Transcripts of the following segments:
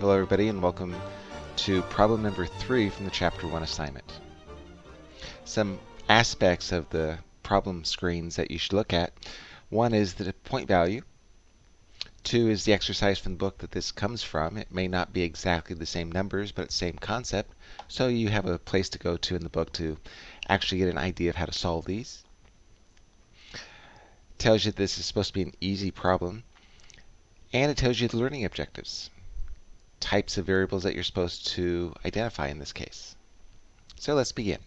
Hello everybody and welcome to problem number three from the chapter one assignment. Some aspects of the problem screens that you should look at. One is the point value. Two is the exercise from the book that this comes from. It may not be exactly the same numbers, but it's the same concept. So you have a place to go to in the book to actually get an idea of how to solve these. Tells you this is supposed to be an easy problem. And it tells you the learning objectives, types of variables that you're supposed to identify in this case. So let's begin.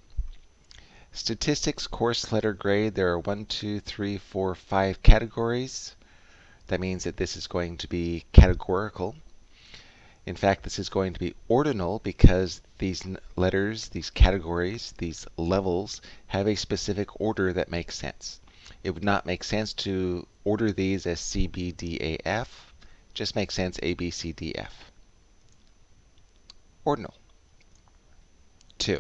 Statistics course letter grade, there are one, two, three, four, five categories. That means that this is going to be categorical. In fact, this is going to be ordinal because these letters, these categories, these levels have a specific order that makes sense. It would not make sense to order these as C, B, D, A, F just makes sense A, B, C, D, F. Ordinal. 2.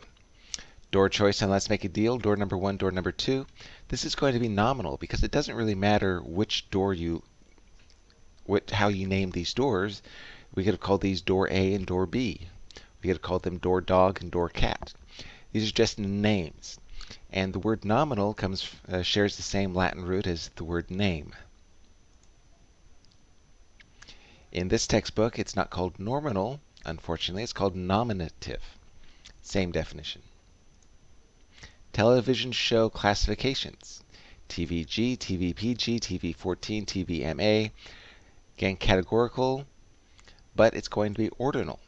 Door choice and let's make a deal. Door number 1, door number 2. This is going to be nominal because it doesn't really matter which door you, what, how you name these doors. We could have called these door A and door B. We could have called them door dog and door cat. These are just names. And the word nominal comes uh, shares the same Latin root as the word name. In this textbook, it's not called nominal, unfortunately, it's called nominative. Same definition. Television show classifications. TVG, TVPG, TV14, TVMA. Again, categorical, but it's going to be ordinal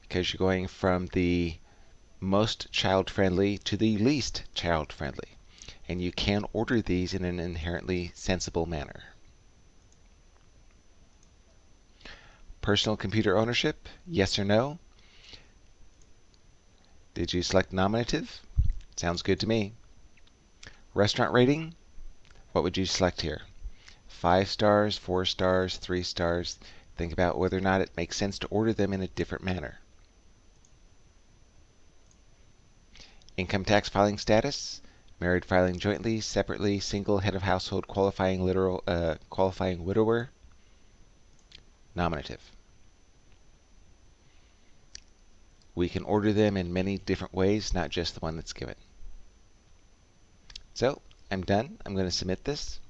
because you're going from the most child-friendly to the least child-friendly. And you can order these in an inherently sensible manner. Personal computer ownership, yes or no? Did you select nominative? Sounds good to me. Restaurant rating, what would you select here? Five stars, four stars, three stars. Think about whether or not it makes sense to order them in a different manner. Income tax filing status, married filing jointly, separately, single, head of household, qualifying literal, uh, qualifying widower, nominative. We can order them in many different ways, not just the one that's given. So I'm done. I'm going to submit this.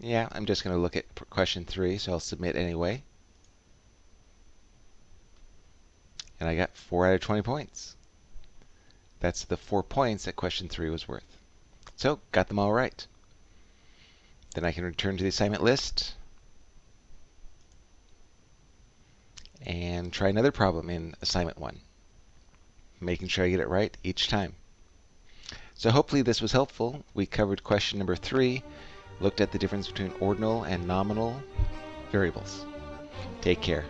Yeah, I'm just going to look at question three, so I'll submit anyway. And I got 4 out of 20 points. That's the 4 points that question 3 was worth. So, got them all right. Then I can return to the assignment list. And try another problem in assignment one, making sure I get it right each time. So hopefully this was helpful. We covered question number three, looked at the difference between ordinal and nominal variables. Take care.